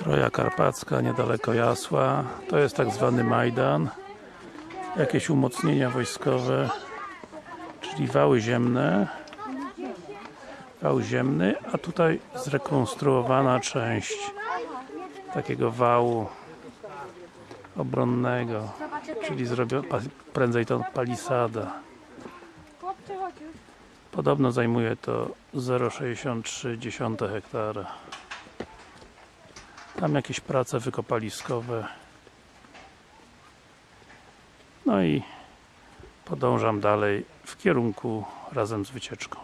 Troja Karpacka, niedaleko Jasła. To jest tak zwany Majdan. Jakieś umocnienia wojskowe, czyli wały ziemne. Wał ziemny, a tutaj zrekonstruowana część takiego wału obronnego, czyli zrobio, pa, prędzej to palisada. Podobno zajmuje to 0,63 hektara. Tam jakieś prace wykopaliskowe. No i podążam dalej w kierunku razem z wycieczką.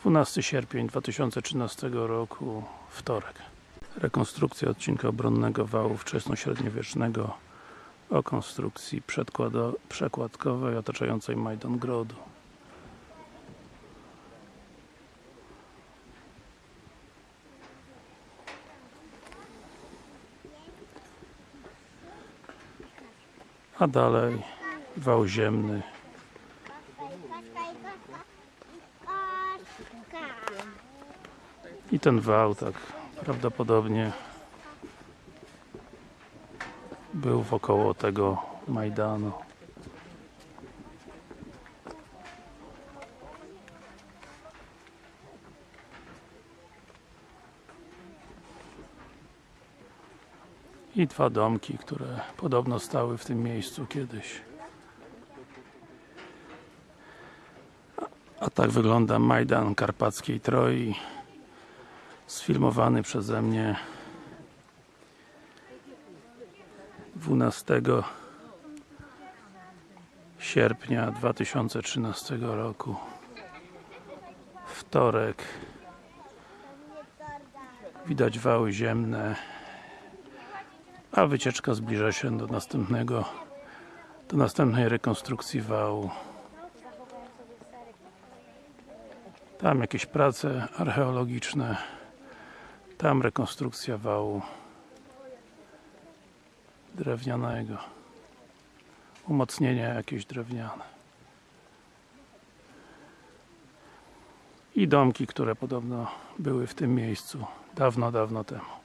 12 sierpień 2013 roku, wtorek. Rekonstrukcja odcinka obronnego wału wczesnośredniowiecznego o konstrukcji przekładkowej otaczającej Majdan Grodu. A dalej wał ziemny i ten wał tak prawdopodobnie był wokoło tego Majdanu. I dwa domki, które podobno stały w tym miejscu kiedyś. A- tak wygląda Majdan Karpackiej Troi sfilmowany przeze mnie 12 sierpnia 2013 roku. Wtorek. Widać wały ziemne a wycieczka zbliża się do następnego do następnej rekonstrukcji wału tam jakieś prace archeologiczne tam rekonstrukcja wału drewnianego. Umocnienia jakieś drewniane. I domki, które podobno były w tym miejscu dawno, dawno temu